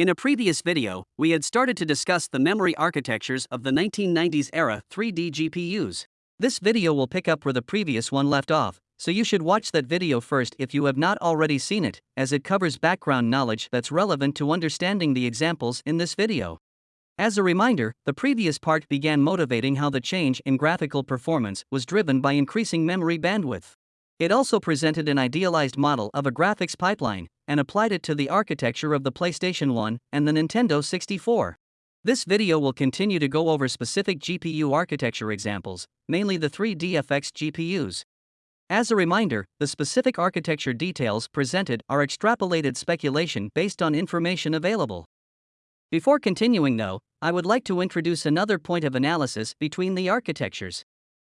In a previous video, we had started to discuss the memory architectures of the 1990s era 3D GPUs. This video will pick up where the previous one left off, so you should watch that video first if you have not already seen it, as it covers background knowledge that's relevant to understanding the examples in this video. As a reminder, the previous part began motivating how the change in graphical performance was driven by increasing memory bandwidth. It also presented an idealized model of a graphics pipeline and applied it to the architecture of the PlayStation 1 and the Nintendo 64. This video will continue to go over specific GPU architecture examples, mainly the 3DFX GPUs. As a reminder, the specific architecture details presented are extrapolated speculation based on information available. Before continuing, though, I would like to introduce another point of analysis between the architectures.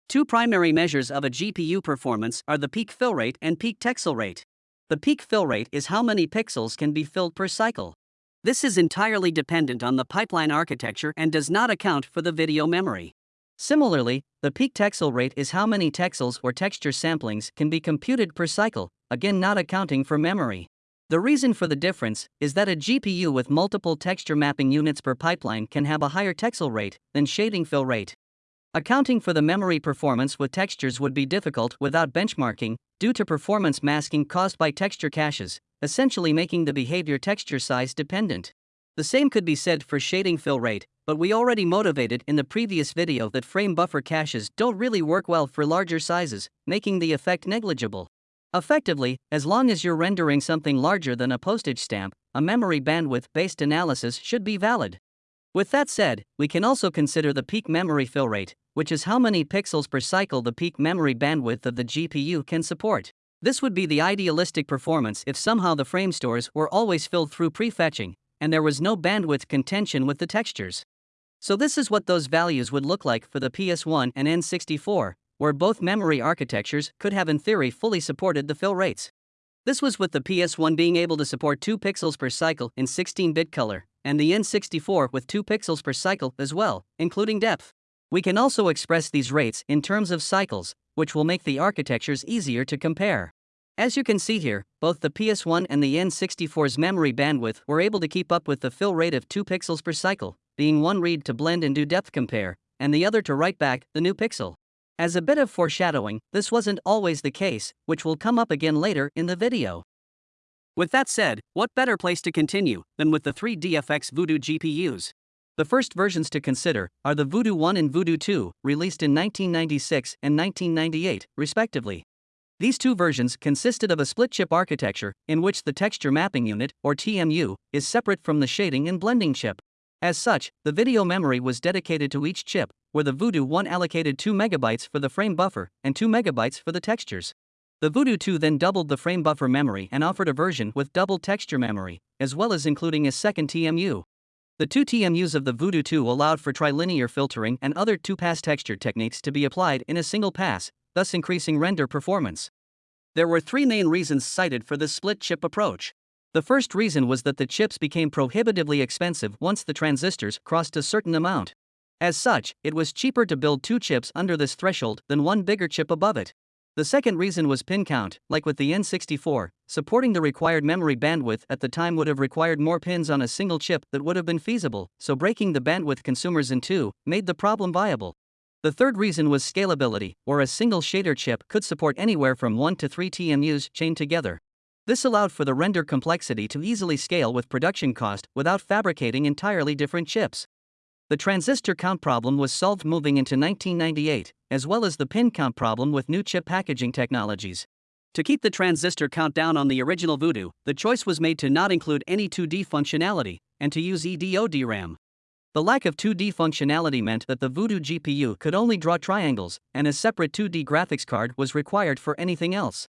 Two primary measures of a GPU performance are the peak fill rate and peak texel rate. The peak fill rate is how many pixels can be filled per cycle. This is entirely dependent on the pipeline architecture and does not account for the video memory. Similarly, the peak texel rate is how many texels or texture samplings can be computed per cycle, again not accounting for memory. The reason for the difference is that a GPU with multiple texture mapping units per pipeline can have a higher texel rate than shading fill rate. Accounting for the memory performance with textures would be difficult without benchmarking, due to performance masking caused by texture caches, essentially making the behavior texture size dependent. The same could be said for shading fill rate, but we already motivated in the previous video that frame buffer caches don't really work well for larger sizes, making the effect negligible. Effectively, as long as you're rendering something larger than a postage stamp, a memory bandwidth based analysis should be valid. With that said, we can also consider the peak memory fill rate, which is how many pixels per cycle the peak memory bandwidth of the GPU can support. This would be the idealistic performance if somehow the frame stores were always filled through prefetching, and there was no bandwidth contention with the textures. So this is what those values would look like for the PS1 and N64, where both memory architectures could have in theory fully supported the fill rates. This was with the PS1 being able to support 2 pixels per cycle in 16-bit color, and the N64 with 2 pixels per cycle as well, including depth. We can also express these rates in terms of cycles, which will make the architectures easier to compare. As you can see here, both the PS1 and the N64's memory bandwidth were able to keep up with the fill rate of 2 pixels per cycle, being one read to blend and do depth compare, and the other to write back the new pixel. As a bit of foreshadowing, this wasn't always the case, which will come up again later in the video. With that said, what better place to continue than with the 3DFX Voodoo GPUs? The first versions to consider are the Voodoo 1 and Voodoo 2, released in 1996 and 1998, respectively. These two versions consisted of a split chip architecture, in which the texture mapping unit, or TMU, is separate from the shading and blending chip. As such, the video memory was dedicated to each chip, where the Voodoo 1 allocated 2 MB for the frame buffer and 2 MB for the textures. The Voodoo 2 then doubled the frame buffer memory and offered a version with double texture memory, as well as including a second TMU. The two TMUs of the Voodoo 2 allowed for trilinear filtering and other two-pass texture techniques to be applied in a single pass, thus increasing render performance. There were three main reasons cited for this split chip approach. The first reason was that the chips became prohibitively expensive once the transistors crossed a certain amount. As such, it was cheaper to build two chips under this threshold than one bigger chip above it. The second reason was pin count, like with the N64, supporting the required memory bandwidth at the time would have required more pins on a single chip that would have been feasible, so breaking the bandwidth consumers in two made the problem viable. The third reason was scalability, or a single shader chip could support anywhere from 1 to 3 TMUs chained together. This allowed for the render complexity to easily scale with production cost without fabricating entirely different chips. The transistor count problem was solved moving into 1998, as well as the pin count problem with new chip packaging technologies. To keep the transistor count down on the original Voodoo, the choice was made to not include any 2D functionality, and to use EDO DRAM. The lack of 2D functionality meant that the Voodoo GPU could only draw triangles, and a separate 2D graphics card was required for anything else.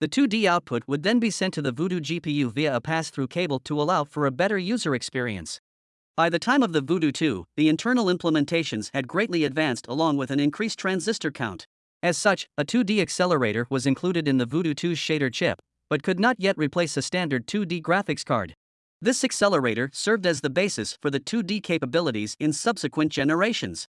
The 2D output would then be sent to the Voodoo GPU via a pass through cable to allow for a better user experience. By the time of the Voodoo 2, the internal implementations had greatly advanced along with an increased transistor count. As such, a 2D accelerator was included in the Voodoo 2's shader chip, but could not yet replace a standard 2D graphics card. This accelerator served as the basis for the 2D capabilities in subsequent generations.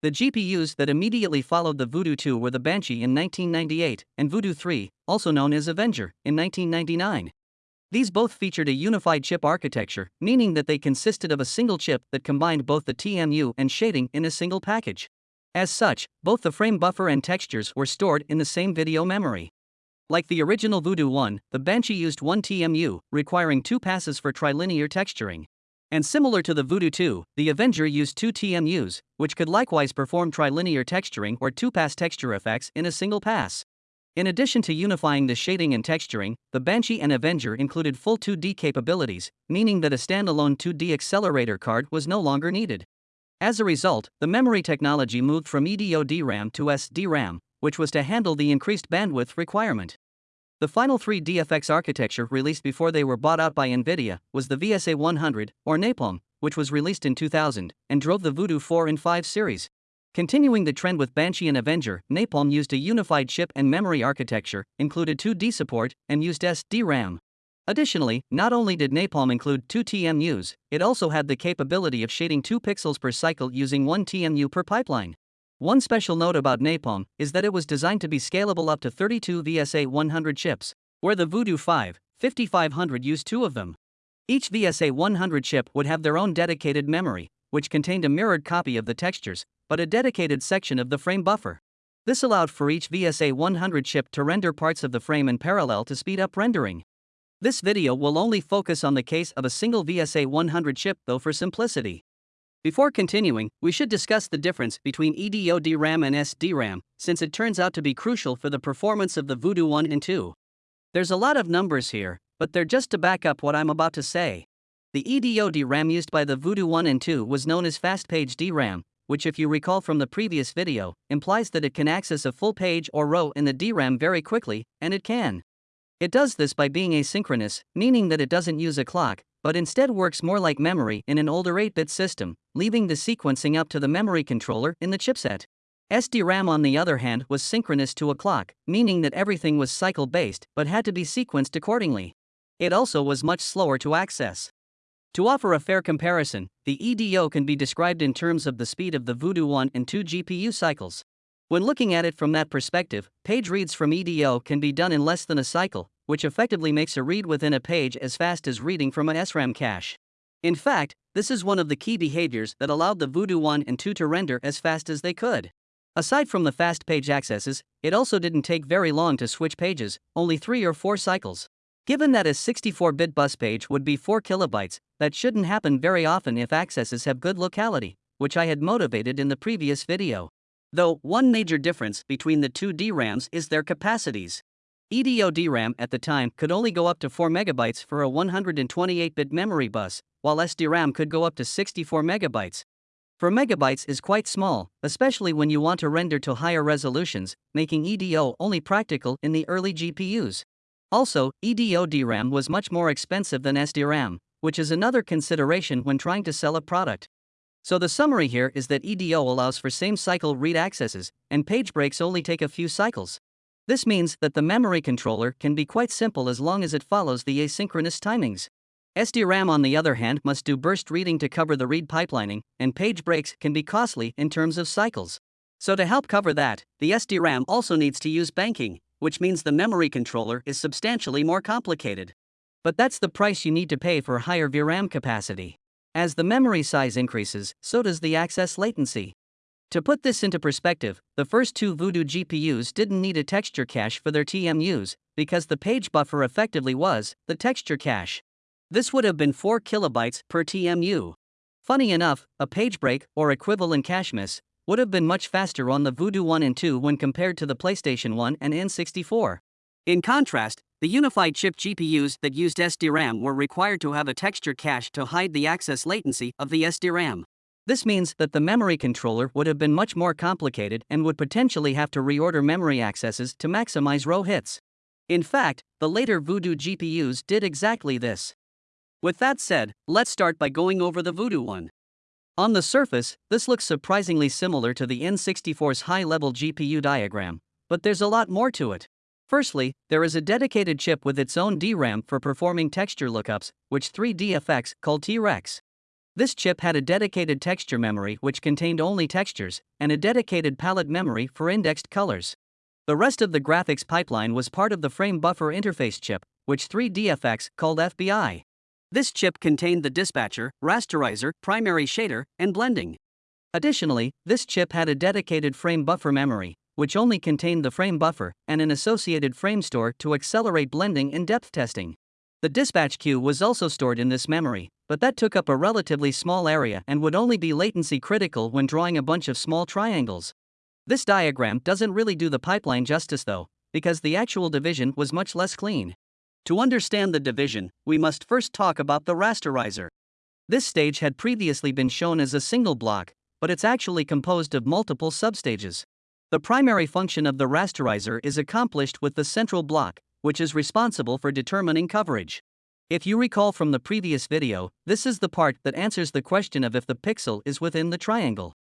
The GPUs that immediately followed the Voodoo 2 were the Banshee in 1998 and Voodoo 3, also known as Avenger, in 1999. These both featured a unified chip architecture, meaning that they consisted of a single chip that combined both the TMU and shading in a single package. As such, both the frame buffer and textures were stored in the same video memory. Like the original Voodoo 1, the Banshee used one TMU, requiring two passes for trilinear texturing. And similar to the Voodoo 2, the Avenger used two TMUs, which could likewise perform trilinear texturing or two-pass texture effects in a single pass. In addition to unifying the shading and texturing, the Banshee and Avenger included full 2D capabilities, meaning that a standalone 2D accelerator card was no longer needed. As a result, the memory technology moved from EDO DRAM to SDRAM, which was to handle the increased bandwidth requirement. The final 3DFX architecture released before they were bought out by NVIDIA was the VSA 100, or Napalm, which was released in 2000 and drove the Voodoo 4 and 5 series. Continuing the trend with Banshee and Avenger, Napalm used a unified chip and memory architecture, included 2D support, and used SD-RAM. Additionally, not only did Napalm include two TMUs, it also had the capability of shading 2 pixels per cycle using 1 TMU per pipeline. One special note about Napalm is that it was designed to be scalable up to 32 VSA 100 chips, where the Voodoo 5 5500 used two of them. Each VSA 100 chip would have their own dedicated memory, which contained a mirrored copy of the textures, but a dedicated section of the frame buffer. This allowed for each VSA 100 chip to render parts of the frame in parallel to speed up rendering. This video will only focus on the case of a single VSA 100 chip though for simplicity. Before continuing, we should discuss the difference between EDO DRAM and SDRAM, since it turns out to be crucial for the performance of the Voodoo 1 and 2. There's a lot of numbers here, but they're just to back up what I'm about to say. The EDO DRAM used by the Voodoo 1 and 2 was known as Fast Page DRAM, which, if you recall from the previous video, implies that it can access a full page or row in the DRAM very quickly, and it can. It does this by being asynchronous, meaning that it doesn't use a clock, but instead works more like memory in an older 8 bit system, leaving the sequencing up to the memory controller in the chipset. SDRAM, on the other hand, was synchronous to a clock, meaning that everything was cycle based but had to be sequenced accordingly. It also was much slower to access. To offer a fair comparison, the EDO can be described in terms of the speed of the Voodoo 1 and 2 GPU cycles. When looking at it from that perspective, page reads from EDO can be done in less than a cycle, which effectively makes a read within a page as fast as reading from a SRAM cache. In fact, this is one of the key behaviors that allowed the Voodoo 1 and 2 to render as fast as they could. Aside from the fast page accesses, it also didn't take very long to switch pages, only 3 or 4 cycles. Given that a 64-bit bus page would be 4 kilobytes, that shouldn't happen very often if accesses have good locality, which I had motivated in the previous video. Though, one major difference between the two DRAMs is their capacities. EDO DRAM at the time could only go up to 4 megabytes for a 128-bit memory bus, while SDRAM could go up to 64 megabytes. 4 megabytes is quite small, especially when you want to render to higher resolutions, making EDO only practical in the early GPUs. Also, EDO DRAM was much more expensive than SDRAM, which is another consideration when trying to sell a product. So the summary here is that EDO allows for same cycle read accesses, and page breaks only take a few cycles. This means that the memory controller can be quite simple as long as it follows the asynchronous timings. SDRAM, on the other hand, must do burst reading to cover the read pipelining, and page breaks can be costly in terms of cycles. So, to help cover that, the SDRAM also needs to use banking, which means the memory controller is substantially more complicated. But that's the price you need to pay for higher VRAM capacity. As the memory size increases, so does the access latency. To put this into perspective, the first two Voodoo GPUs didn't need a texture cache for their TMUs, because the page buffer effectively was the texture cache. This would have been 4 kilobytes per TMU. Funny enough, a page break, or equivalent cache miss, would have been much faster on the Voodoo 1 and 2 when compared to the PlayStation 1 and N64. In contrast, the unified chip GPUs that used SDRAM were required to have a texture cache to hide the access latency of the SDRAM. This means that the memory controller would have been much more complicated and would potentially have to reorder memory accesses to maximize row hits. In fact, the later Voodoo GPUs did exactly this. With that said, let's start by going over the Voodoo one. On the surface, this looks surprisingly similar to the N64's high level GPU diagram, but there's a lot more to it. Firstly, there is a dedicated chip with its own DRAM for performing texture lookups, which 3DFX called T-Rex. This chip had a dedicated texture memory which contained only textures, and a dedicated palette memory for indexed colors. The rest of the graphics pipeline was part of the frame buffer interface chip, which 3DFX called FBI. This chip contained the dispatcher, rasterizer, primary shader, and blending. Additionally, this chip had a dedicated frame buffer memory, which only contained the frame buffer and an associated frame store to accelerate blending and depth testing. The dispatch queue was also stored in this memory, but that took up a relatively small area and would only be latency critical when drawing a bunch of small triangles. This diagram doesn't really do the pipeline justice though, because the actual division was much less clean. To understand the division, we must first talk about the rasterizer. This stage had previously been shown as a single block, but it's actually composed of multiple substages. The primary function of the rasterizer is accomplished with the central block, which is responsible for determining coverage. If you recall from the previous video, this is the part that answers the question of if the pixel is within the triangle.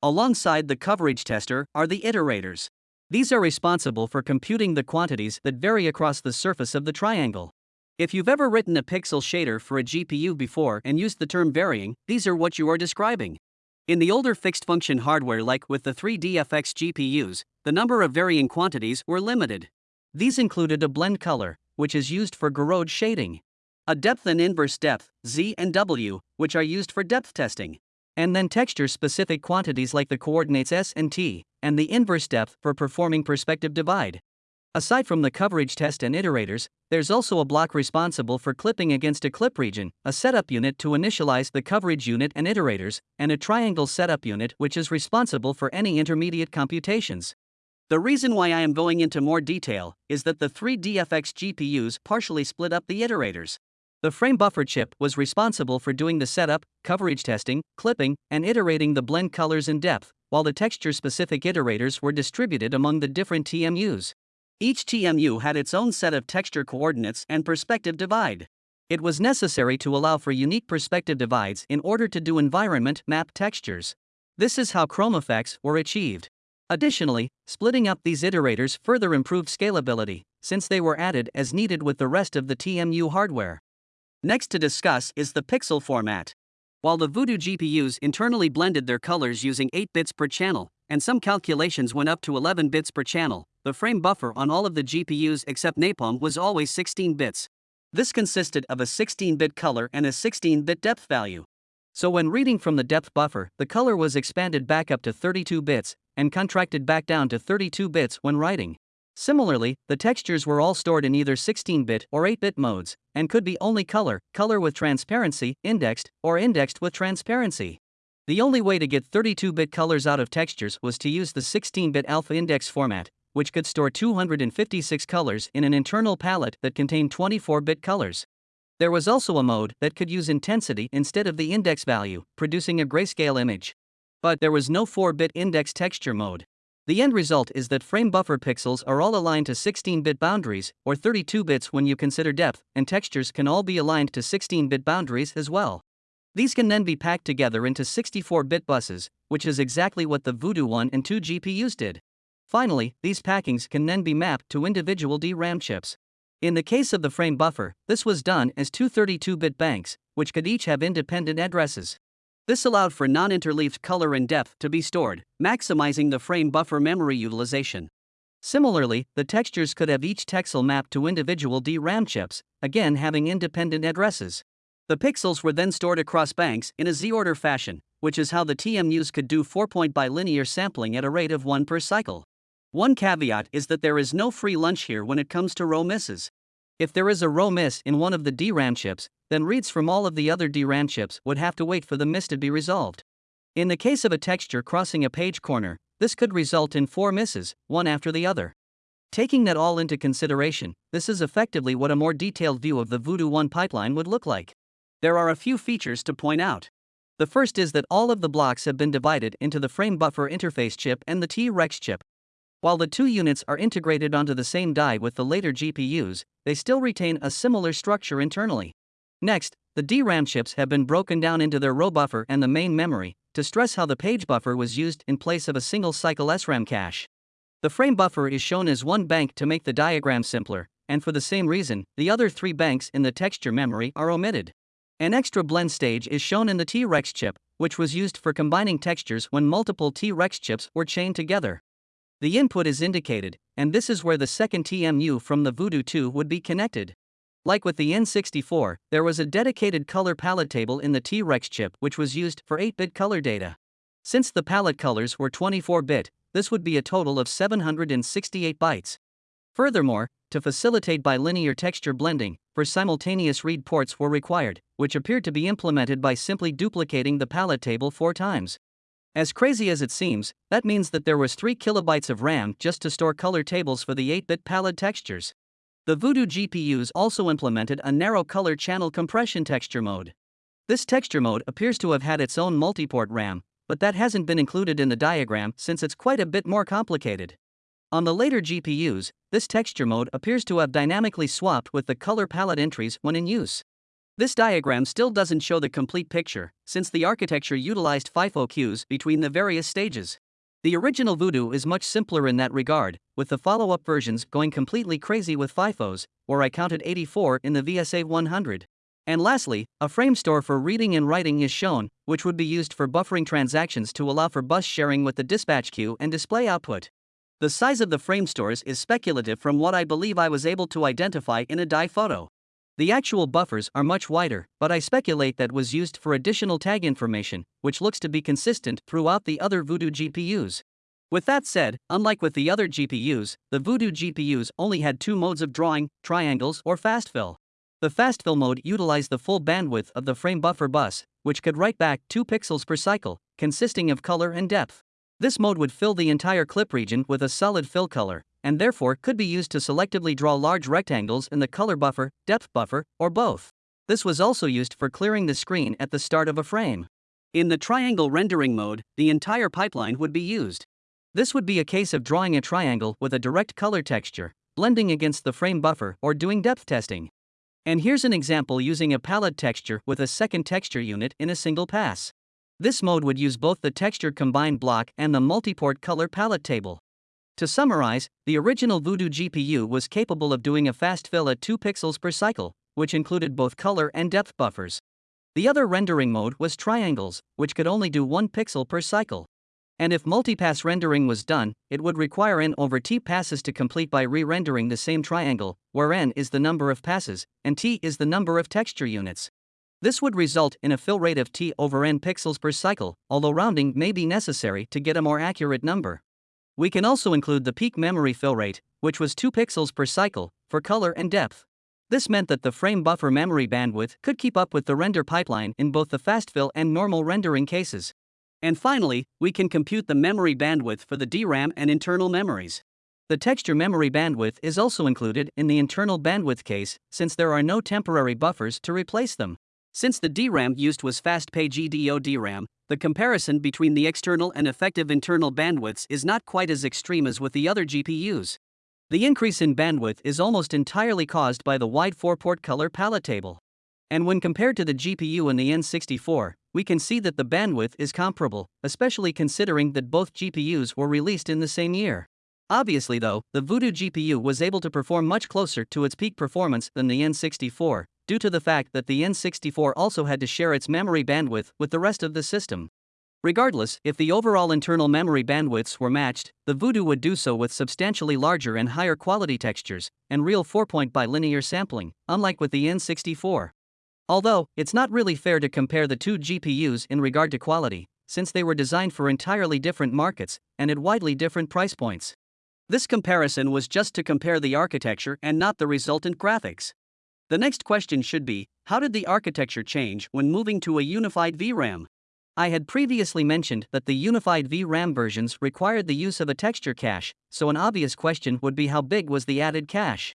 Alongside the coverage tester are the iterators. These are responsible for computing the quantities that vary across the surface of the triangle. If you've ever written a pixel shader for a GPU before and used the term varying, these are what you are describing. In the older fixed function hardware like with the 3DFX GPUs, the number of varying quantities were limited. These included a blend color, which is used for Gouraud shading, a depth and inverse depth, Z and W, which are used for depth testing, and then texture specific quantities like the coordinates S and T, and the inverse depth for performing perspective divide. Aside from the coverage test and iterators, there's also a block responsible for clipping against a clip region, a setup unit to initialize the coverage unit and iterators, and a triangle setup unit which is responsible for any intermediate computations. The reason why I am going into more detail is that the 3DFX GPUs partially split up the iterators. The frame buffer chip was responsible for doing the setup, coverage testing, clipping, and iterating the blend colors and depth, while the texture specific iterators were distributed among the different TMUs. Each TMU had its own set of texture coordinates and perspective divide. It was necessary to allow for unique perspective divides in order to do environment map textures. This is how chrome effects were achieved. Additionally, splitting up these iterators further improved scalability, since they were added as needed with the rest of the TMU hardware. Next to discuss is the pixel format. While the Voodoo GPUs internally blended their colors using 8 bits per channel, and some calculations went up to 11 bits per channel, the frame buffer on all of the GPUs except Napalm was always 16 bits. This consisted of a 16 bit color and a 16 bit depth value. So when reading from the depth buffer, the color was expanded back up to 32 bits, and contracted back down to 32 bits when writing. Similarly, the textures were all stored in either 16 bit or 8 bit modes, and could be only color, color with transparency, indexed, or indexed with transparency. The only way to get 32 bit colors out of textures was to use the 16 bit alpha index format, which could store 256 colors in an internal palette that contained 24 bit colors. There was also a mode that could use intensity instead of the index value, producing a grayscale image. But there was no 4 bit index texture mode. The end result is that frame buffer pixels are all aligned to 16 bit boundaries, or 32 bits when you consider depth, and textures can all be aligned to 16 bit boundaries as well. These can then be packed together into 64 bit buses, which is exactly what the Voodoo 1 and 2 GPUs did. Finally, these packings can then be mapped to individual DRAM chips. In the case of the frame buffer, this was done as two 32 bit banks, which could each have independent addresses. This allowed for non interleaved color and depth to be stored, maximizing the frame buffer memory utilization. Similarly, the textures could have each texel mapped to individual DRAM chips, again having independent addresses. The pixels were then stored across banks in a Z order fashion, which is how the TMUs could do 4 point bilinear sampling at a rate of 1 per cycle. One caveat is that there is no free lunch here when it comes to row misses. If there is a row miss in one of the DRAM chips, then reads from all of the other DRAM chips would have to wait for the miss to be resolved. In the case of a texture crossing a page corner, this could result in four misses, one after the other. Taking that all into consideration, this is effectively what a more detailed view of the Voodoo 1 pipeline would look like. There are a few features to point out. The first is that all of the blocks have been divided into the frame buffer interface chip and the T-Rex chip. While the two units are integrated onto the same die with the later GPUs, they still retain a similar structure internally. Next, the DRAM chips have been broken down into their row buffer and the main memory to stress how the page buffer was used in place of a single cycle SRAM cache. The frame buffer is shown as one bank to make the diagram simpler, and for the same reason, the other three banks in the texture memory are omitted. An extra blend stage is shown in the T-Rex chip, which was used for combining textures when multiple T-Rex chips were chained together. The input is indicated, and this is where the second TMU from the Voodoo 2 would be connected. Like with the N64, there was a dedicated color palette table in the T-Rex chip which was used for 8-bit color data. Since the palette colors were 24-bit, this would be a total of 768 bytes. Furthermore, to facilitate bilinear texture blending, four simultaneous read ports were required, which appeared to be implemented by simply duplicating the palette table four times. As crazy as it seems, that means that there was 3 kilobytes of RAM just to store color tables for the 8-bit palette textures. The Voodoo GPUs also implemented a narrow color channel compression texture mode. This texture mode appears to have had its own multiport RAM, but that hasn't been included in the diagram since it's quite a bit more complicated. On the later GPUs, this texture mode appears to have dynamically swapped with the color palette entries when in use. This diagram still doesn't show the complete picture, since the architecture utilized FIFO queues between the various stages. The original Voodoo is much simpler in that regard, with the follow up versions going completely crazy with FIFOs, where I counted 84 in the VSA 100. And lastly, a frame store for reading and writing is shown, which would be used for buffering transactions to allow for bus sharing with the dispatch queue and display output. The size of the frame stores is speculative from what I believe I was able to identify in a die photo. The actual buffers are much wider, but I speculate that was used for additional tag information, which looks to be consistent throughout the other Voodoo GPUs. With that said, unlike with the other GPUs, the Voodoo GPUs only had two modes of drawing triangles or fast fill. The fast fill mode utilized the full bandwidth of the frame buffer bus, which could write back 2 pixels per cycle, consisting of color and depth. This mode would fill the entire clip region with a solid fill color, and therefore could be used to selectively draw large rectangles in the color buffer, depth buffer, or both. This was also used for clearing the screen at the start of a frame. In the triangle rendering mode, the entire pipeline would be used. This would be a case of drawing a triangle with a direct color texture, blending against the frame buffer, or doing depth testing. And here's an example using a palette texture with a second texture unit in a single pass. This mode would use both the texture combined block and the multiport color palette table. To summarize, the original Voodoo GPU was capable of doing a fast fill at 2 pixels per cycle, which included both color and depth buffers. The other rendering mode was triangles, which could only do 1 pixel per cycle. And if multipass rendering was done, it would require n over t passes to complete by re-rendering the same triangle, where n is the number of passes, and t is the number of texture units. This would result in a fill rate of t over n pixels per cycle, although rounding may be necessary to get a more accurate number. We can also include the peak memory fill rate, which was 2 pixels per cycle, for color and depth. This meant that the frame buffer memory bandwidth could keep up with the render pipeline in both the fast fill and normal rendering cases. And finally, we can compute the memory bandwidth for the DRAM and internal memories. The texture memory bandwidth is also included in the internal bandwidth case since there are no temporary buffers to replace them. Since the DRAM used was Fast Page EDO DRAM, the comparison between the external and effective internal bandwidths is not quite as extreme as with the other GPUs. The increase in bandwidth is almost entirely caused by the wide 4 port color palette table. And when compared to the GPU in the N64, we can see that the bandwidth is comparable, especially considering that both GPUs were released in the same year. Obviously, though, the Voodoo GPU was able to perform much closer to its peak performance than the N64, due to the fact that the N64 also had to share its memory bandwidth with the rest of the system. Regardless, if the overall internal memory bandwidths were matched, the Voodoo would do so with substantially larger and higher quality textures and real 4 point bilinear sampling, unlike with the N64. Although, it's not really fair to compare the two GPUs in regard to quality, since they were designed for entirely different markets and at widely different price points. This comparison was just to compare the architecture and not the resultant graphics. The next question should be How did the architecture change when moving to a unified VRAM? I had previously mentioned that the unified VRAM versions required the use of a texture cache, so an obvious question would be how big was the added cache?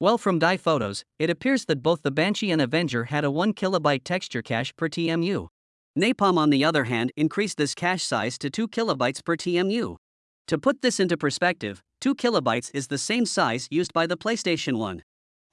Well, from die photos, it appears that both the Banshee and Avenger had a 1 kilobyte texture cache per TMU. Napalm, on the other hand, increased this cache size to 2 kilobytes per TMU. To put this into perspective, 2 kilobytes is the same size used by the PlayStation 1.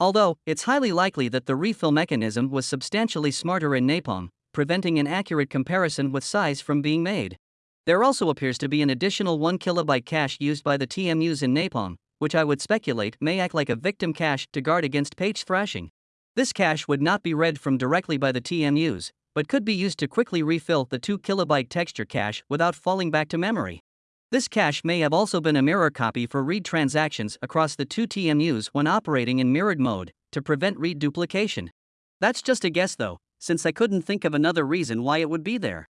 Although, it's highly likely that the refill mechanism was substantially smarter in Napalm, preventing an accurate comparison with size from being made. There also appears to be an additional 1 kilobyte cache used by the TMUs in Napalm, which I would speculate may act like a victim cache to guard against page thrashing. This cache would not be read from directly by the TMUs, but could be used to quickly refill the 2 kilobyte texture cache without falling back to memory. This cache may have also been a mirror copy for read transactions across the two TMUs when operating in mirrored mode to prevent read duplication. That's just a guess though, since I couldn't think of another reason why it would be there.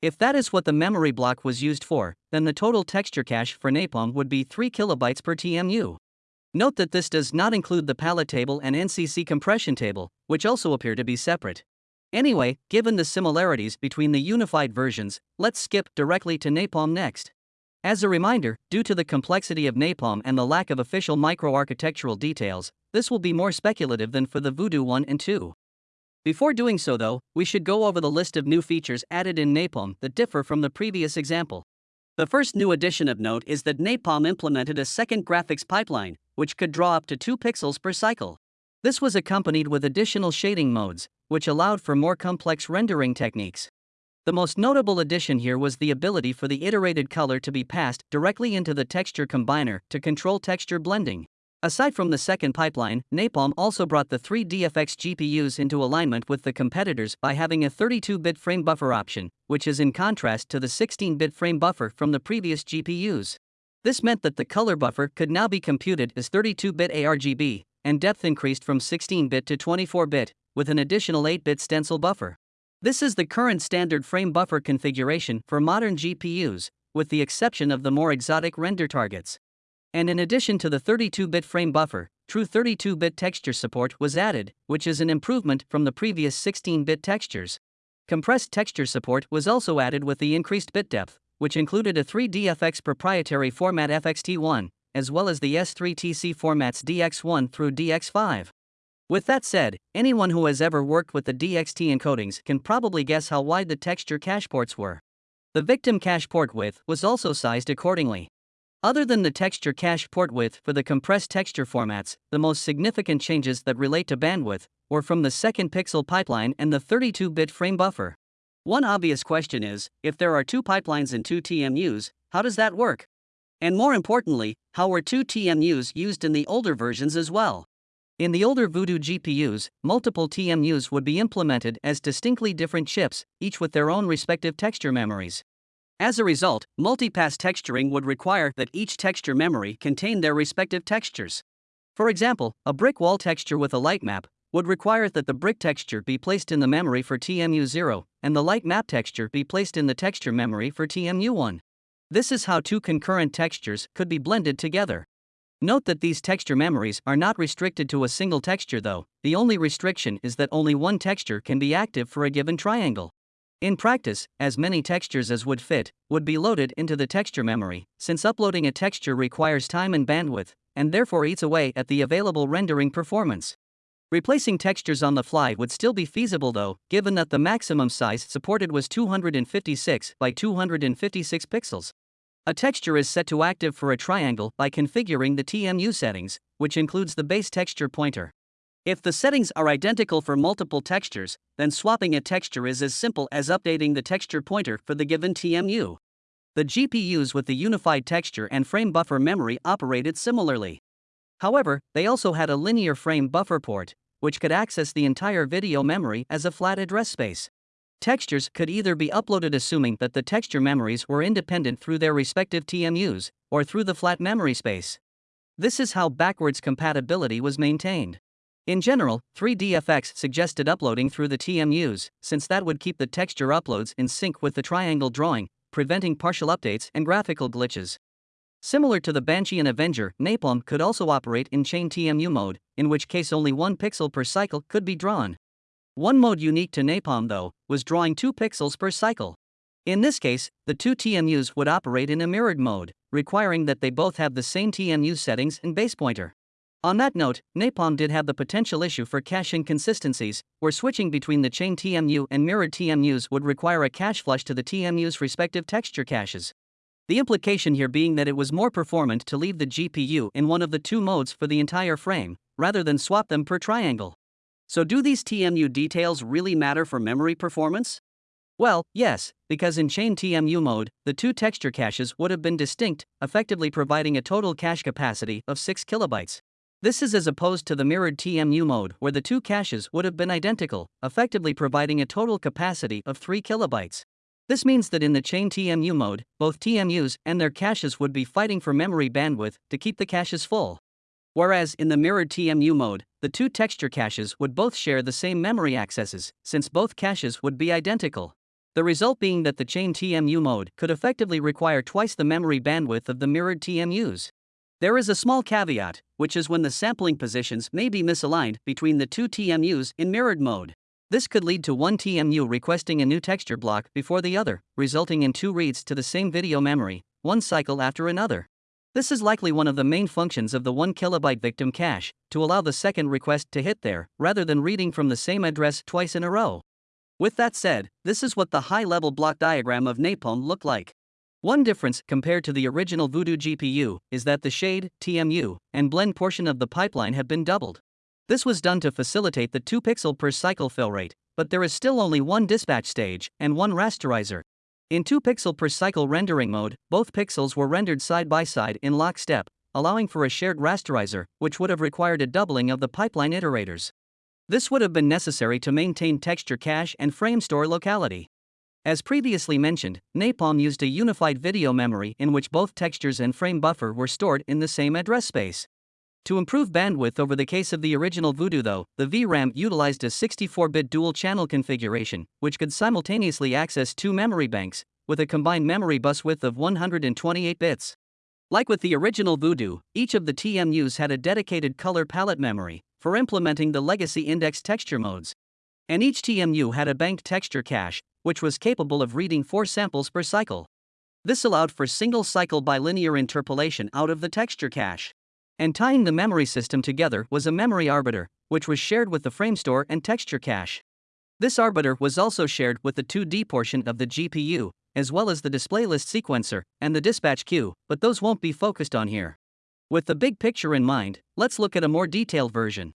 If that is what the memory block was used for, then the total texture cache for Napalm would be 3 kilobytes per TMU. Note that this does not include the palette table and NCC compression table, which also appear to be separate. Anyway, given the similarities between the unified versions, let's skip directly to Napalm next. As a reminder, due to the complexity of Napalm and the lack of official microarchitectural details, this will be more speculative than for the Voodoo 1 and 2. Before doing so though, we should go over the list of new features added in Napalm that differ from the previous example. The first new addition of note is that Napalm implemented a second graphics pipeline, which could draw up to 2 pixels per cycle. This was accompanied with additional shading modes, which allowed for more complex rendering techniques. The most notable addition here was the ability for the iterated color to be passed directly into the texture combiner to control texture blending. Aside from the second pipeline, Napalm also brought the 3DFX GPUs into alignment with the competitors by having a 32 bit frame buffer option, which is in contrast to the 16 bit frame buffer from the previous GPUs. This meant that the color buffer could now be computed as 32 bit ARGB, and depth increased from 16 bit to 24 bit, with an additional 8 bit stencil buffer. This is the current standard frame buffer configuration for modern GPUs, with the exception of the more exotic render targets. And in addition to the 32 bit frame buffer, true 32 bit texture support was added, which is an improvement from the previous 16 bit textures. Compressed texture support was also added with the increased bit depth, which included a 3DFX proprietary format FXT1, as well as the S3TC formats DXT1 through DXT5. With that said, anyone who has ever worked with the DXT encodings can probably guess how wide the texture cache ports were. The victim cache port width was also sized accordingly. Other than the texture cache port width for the compressed texture formats, the most significant changes that relate to bandwidth were from the second pixel pipeline and the 32 bit frame buffer. One obvious question is if there are two pipelines and two TMUs, how does that work? And more importantly, how were two TMUs used in the older versions as well? In the older Voodoo GPUs, multiple TMUs would be implemented as distinctly different chips, each with their own respective texture memories. As a result, multipass texturing would require that each texture memory contain their respective textures. For example, a brick wall texture with a light map would require that the brick texture be placed in the memory for TMU0 and the light map texture be placed in the texture memory for TMU1. This is how two concurrent textures could be blended together. Note that these texture memories are not restricted to a single texture though, the only restriction is that only one texture can be active for a given triangle. In practice, as many textures as would fit would be loaded into the texture memory, since uploading a texture requires time and bandwidth, and therefore eats away at the available rendering performance. Replacing textures on the fly would still be feasible though, given that the maximum size supported was 256 by 256 pixels. A texture is set to active for a triangle by configuring the TMU settings, which includes the base texture pointer. If the settings are identical for multiple textures, then swapping a texture is as simple as updating the texture pointer for the given TMU. The GPUs with the unified texture and frame buffer memory operated similarly. However, they also had a linear frame buffer port, which could access the entire video memory as a flat address space. Textures could either be uploaded assuming that the texture memories were independent through their respective TMUs, or through the flat memory space. This is how backwards compatibility was maintained. In general, 3DFX suggested uploading through the TMUs, since that would keep the texture uploads in sync with the triangle drawing, preventing partial updates and graphical glitches. Similar to the Banshee and Avenger, Napalm could also operate in chain TMU mode, in which case only one pixel per cycle could be drawn. One mode unique to Napalm, though, was drawing 2 pixels per cycle. In this case, the two TMUs would operate in a mirrored mode, requiring that they both have the same TMU settings and base pointer. On that note, Napalm did have the potential issue for cache inconsistencies, where switching between the chain TMU and mirrored TMUs would require a cache flush to the TMU's respective texture caches. The implication here being that it was more performant to leave the GPU in one of the two modes for the entire frame, rather than swap them per triangle. So, do these TMU details really matter for memory performance? Well, yes, because in chain TMU mode, the two texture caches would have been distinct, effectively providing a total cache capacity of 6 kilobytes. This is as opposed to the mirrored TMU mode where the two caches would have been identical, effectively providing a total capacity of 3 kilobytes. This means that in the chain TMU mode, both TMUs and their caches would be fighting for memory bandwidth to keep the caches full. Whereas in the mirrored TMU mode, the two texture caches would both share the same memory accesses, since both caches would be identical. The result being that the chain TMU mode could effectively require twice the memory bandwidth of the mirrored TMUs. There is a small caveat, which is when the sampling positions may be misaligned between the two TMUs in mirrored mode. This could lead to one TMU requesting a new texture block before the other, resulting in two reads to the same video memory, one cycle after another. This is likely one of the main functions of the 1 kilobyte victim cache, to allow the second request to hit there, rather than reading from the same address twice in a row. With that said, this is what the high level block diagram of Napalm looked like. One difference compared to the original Voodoo GPU is that the shade, TMU, and blend portion of the pipeline have been doubled. This was done to facilitate the 2 pixel per cycle fill rate, but there is still only one dispatch stage and one rasterizer. In 2 pixel per cycle rendering mode, both pixels were rendered side by side in lockstep, allowing for a shared rasterizer, which would have required a doubling of the pipeline iterators. This would have been necessary to maintain texture cache and frame store locality. As previously mentioned, Napalm used a unified video memory in which both textures and frame buffer were stored in the same address space. To improve bandwidth over the case of the original Voodoo though, the VRAM utilized a 64-bit dual-channel configuration, which could simultaneously access two memory banks, with a combined memory bus width of 128 bits. Like with the original Voodoo, each of the TMUs had a dedicated color palette memory for implementing the legacy index texture modes. And each TMU had a banked texture cache, which was capable of reading four samples per cycle. This allowed for single cycle bilinear interpolation out of the texture cache. And tying the memory system together was a memory arbiter, which was shared with the frame store and texture cache. This arbiter was also shared with the 2D portion of the GPU, as well as the display list sequencer and the dispatch queue, but those won't be focused on here. With the big picture in mind, let's look at a more detailed version.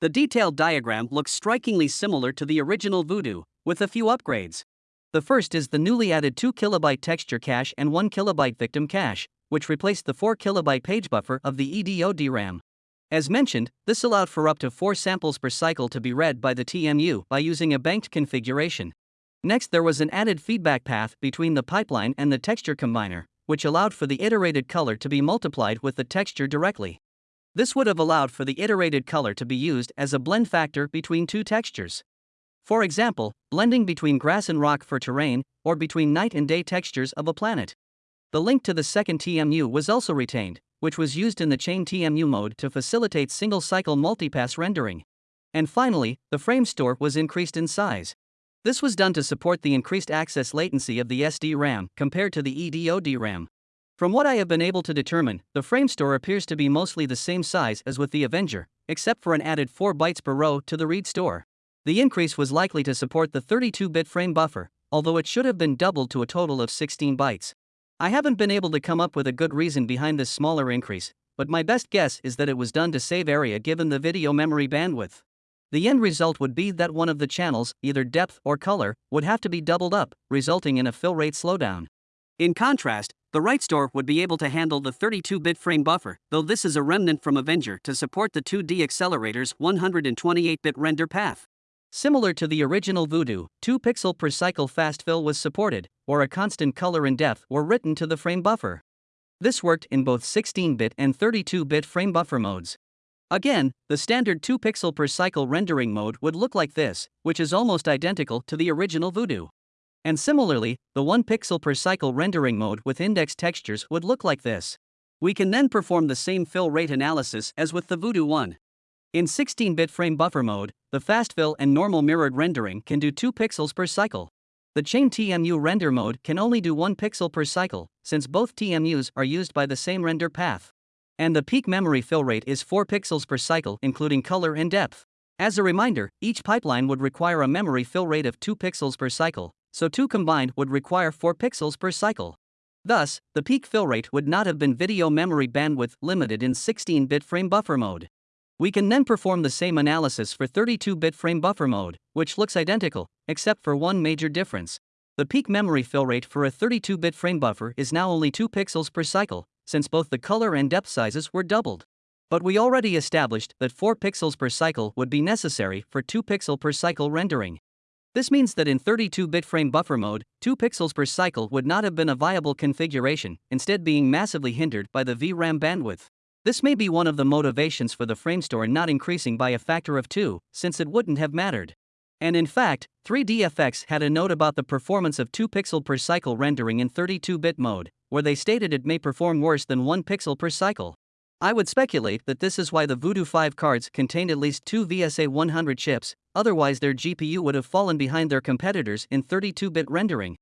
The detailed diagram looks strikingly similar to the original Voodoo, with a few upgrades. The first is the newly added 2 kilobyte texture cache and 1 kilobyte victim cache, which replaced the 4 kilobyte page buffer of the EDO DRAM. As mentioned, this allowed for up to 4 samples per cycle to be read by the TMU by using a banked configuration. Next, there was an added feedback path between the pipeline and the texture combiner, which allowed for the iterated color to be multiplied with the texture directly. This would have allowed for the iterated color to be used as a blend factor between two textures. For example, blending between grass and rock for terrain, or between night and day textures of a planet. The link to the second TMU was also retained, which was used in the chain TMU mode to facilitate single cycle multipass rendering. And finally, the frame store was increased in size. This was done to support the increased access latency of the SD RAM compared to the EDO DRAM. From what I have been able to determine, the frame store appears to be mostly the same size as with the Avenger, except for an added 4 bytes per row to the read store. The increase was likely to support the 32 bit frame buffer, although it should have been doubled to a total of 16 bytes. I haven't been able to come up with a good reason behind this smaller increase, but my best guess is that it was done to save area given the video memory bandwidth. The end result would be that one of the channels, either depth or color, would have to be doubled up, resulting in a fill rate slowdown. In contrast, the write store would be able to handle the 32 bit frame buffer, though this is a remnant from Avenger to support the 2D accelerator's 128 bit render path. Similar to the original Voodoo, 2 pixel per cycle fast fill was supported, or a constant color and depth were written to the frame buffer. This worked in both 16 bit and 32 bit frame buffer modes. Again, the standard 2 pixel per cycle rendering mode would look like this, which is almost identical to the original Voodoo. And similarly, the 1 pixel per cycle rendering mode with index textures would look like this. We can then perform the same fill rate analysis as with the Voodoo one. In 16-bit frame buffer mode, the fast fill and normal mirrored rendering can do 2 pixels per cycle. The chain TMU render mode can only do 1 pixel per cycle, since both TMUs are used by the same render path. And the peak memory fill rate is 4 pixels per cycle including color and depth. As a reminder, each pipeline would require a memory fill rate of 2 pixels per cycle, so two combined would require 4 pixels per cycle. Thus, the peak fill rate would not have been video memory bandwidth limited in 16-bit frame buffer mode. We can then perform the same analysis for 32-bit frame buffer mode, which looks identical, except for one major difference. The peak memory fill rate for a 32-bit frame buffer is now only 2 pixels per cycle, since both the color and depth sizes were doubled. But we already established that 4 pixels per cycle would be necessary for 2 pixel per cycle rendering. This means that in 32-bit frame buffer mode, 2 pixels per cycle would not have been a viable configuration, instead being massively hindered by the VRAM bandwidth. This may be one of the motivations for the framestore not increasing by a factor of 2, since it wouldn't have mattered. And in fact, 3DFX had a note about the performance of 2 pixel per cycle rendering in 32-bit mode, where they stated it may perform worse than 1 pixel per cycle. I would speculate that this is why the Voodoo 5 cards contained at least two VSA 100 chips, otherwise their GPU would have fallen behind their competitors in 32-bit rendering.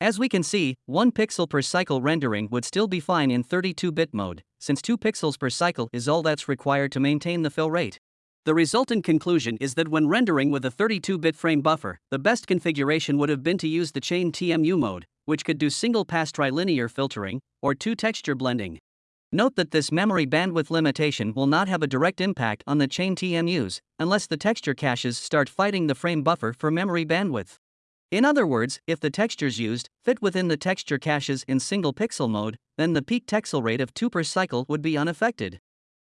As we can see, 1 pixel per cycle rendering would still be fine in 32-bit mode, since 2 pixels per cycle is all that's required to maintain the fill rate. The resultant conclusion is that when rendering with a 32-bit frame buffer, the best configuration would have been to use the chain TMU mode, which could do single-pass trilinear filtering, or two-texture blending. Note that this memory bandwidth limitation will not have a direct impact on the chain TMUs, unless the texture caches start fighting the frame buffer for memory bandwidth. In other words, if the textures used fit within the texture caches in single pixel mode, then the peak texel rate of 2 per cycle would be unaffected.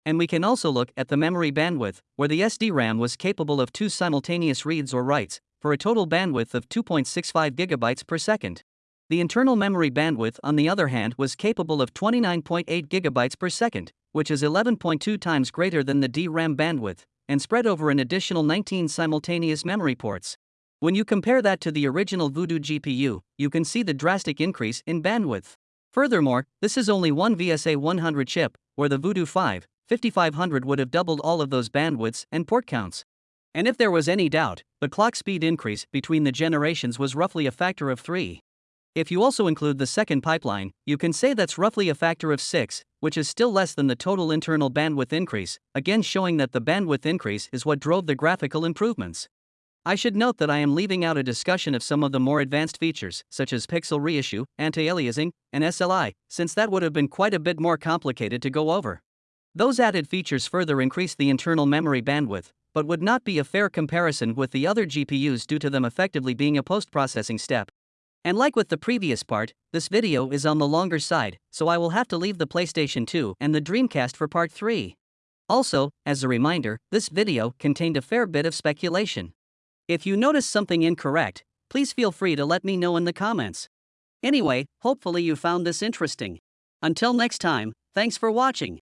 And we can also look at the memory bandwidth, where the SDRAM was capable of two simultaneous reads or writes, for a total bandwidth of 2.65 GB per second. The internal memory bandwidth, on the other hand, was capable of 29.8 GB per second, which is 11.2 times greater than the DRAM bandwidth, and spread over an additional 19 simultaneous memory ports. When you compare that to the original Voodoo GPU, you can see the drastic increase in bandwidth. Furthermore, this is only one VSA 100 chip, where the Voodoo 5 5500 would have doubled all of those bandwidths and port counts. And if there was any doubt, the clock speed increase between the generations was roughly a factor of 3. If you also include the second pipeline, you can say that's roughly a factor of 6, which is still less than the total internal bandwidth increase, again showing that the bandwidth increase is what drove the graphical improvements. I should note that I am leaving out a discussion of some of the more advanced features, such as pixel reissue, anti-aliasing, and SLI, since that would have been quite a bit more complicated to go over. Those added features further increase the internal memory bandwidth, but would not be a fair comparison with the other GPUs due to them effectively being a post-processing step. And like with the previous part, this video is on the longer side, so I will have to leave the PlayStation 2 and the Dreamcast for part 3. Also, as a reminder, this video contained a fair bit of speculation. If you notice something incorrect, please feel free to let me know in the comments. Anyway, hopefully you found this interesting. Until next time, thanks for watching.